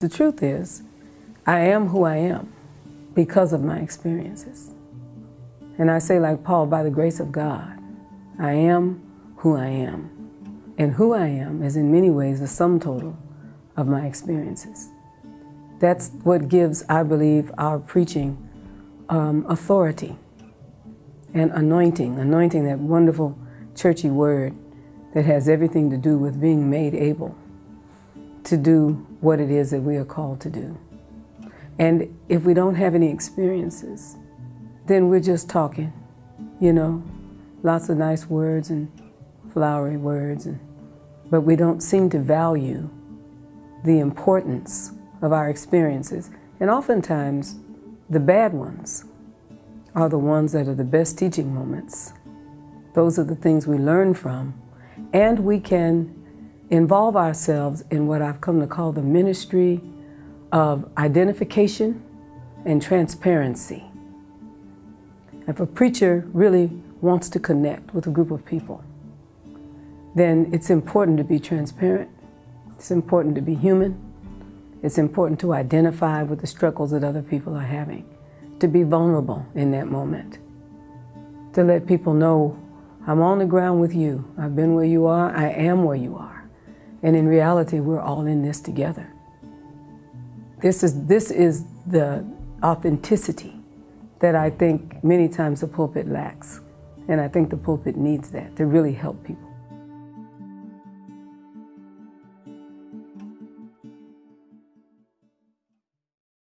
The truth is, I am who I am because of my experiences. And I say like Paul, by the grace of God, I am who I am. And who I am is in many ways the sum total of my experiences. That's what gives, I believe, our preaching um, authority and anointing. Anointing, that wonderful churchy word that has everything to do with being made able to do what it is that we are called to do. And if we don't have any experiences, then we're just talking, you know, lots of nice words and flowery words, and, but we don't seem to value the importance of our experiences. And oftentimes, the bad ones are the ones that are the best teaching moments. Those are the things we learn from, and we can involve ourselves in what I've come to call the ministry of identification and transparency. If a preacher really wants to connect with a group of people, then it's important to be transparent. It's important to be human. It's important to identify with the struggles that other people are having, to be vulnerable in that moment, to let people know, I'm on the ground with you. I've been where you are. I am where you are. And in reality, we're all in this together. This is, this is the authenticity that I think many times the pulpit lacks. And I think the pulpit needs that to really help people.